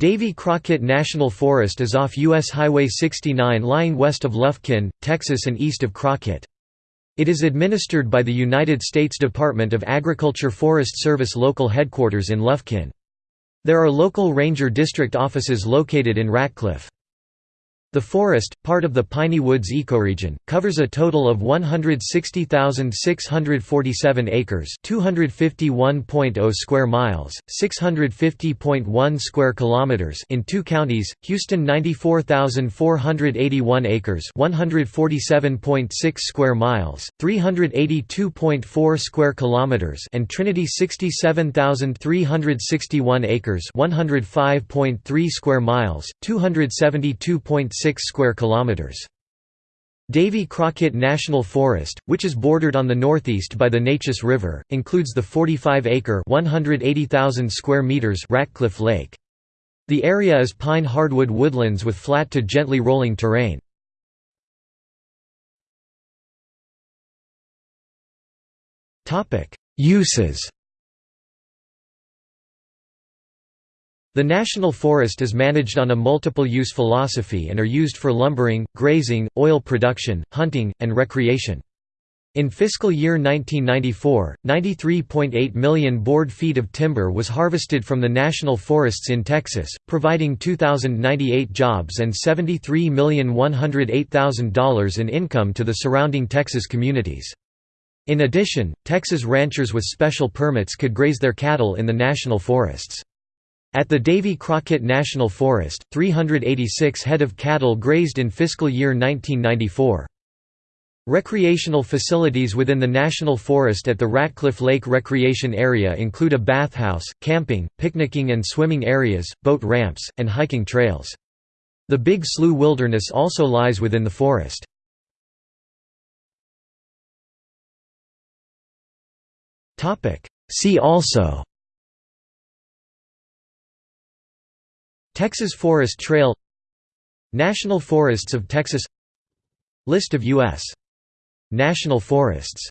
Davy Crockett National Forest is off U.S. Highway 69 lying west of Lufkin, Texas and east of Crockett. It is administered by the United States Department of Agriculture Forest Service local headquarters in Lufkin. There are local ranger district offices located in Ratcliff. The forest, part of the Piney Woods ecoregion, covers a total of 160,647 acres, 251.0 square miles, 650.1 square kilometers in two counties: Houston 94,481 acres, 147.6 square miles, 382.4 square kilometers, and Trinity 67,361 acres, 105.3 square miles, 272.6 square kilometers. Davy Crockett National Forest, which is bordered on the northeast by the Neches River, includes the 45-acre (180,000 square meters) Ratcliff Lake. The area is pine hardwood woodlands with flat to gently rolling terrain. Uses The national forest is managed on a multiple-use philosophy and are used for lumbering, grazing, oil production, hunting, and recreation. In fiscal year 1994, 93.8 million board feet of timber was harvested from the national forests in Texas, providing 2,098 jobs and $73,108,000 in income to the surrounding Texas communities. In addition, Texas ranchers with special permits could graze their cattle in the national forests. At the Davy Crockett National Forest, 386 head of cattle grazed in fiscal year 1994. Recreational facilities within the national forest at the Ratcliff Lake Recreation Area include a bathhouse, camping, picnicking and swimming areas, boat ramps, and hiking trails. The Big Slough Wilderness also lies within the forest. See also Texas Forest Trail National Forests of Texas List of U.S. national forests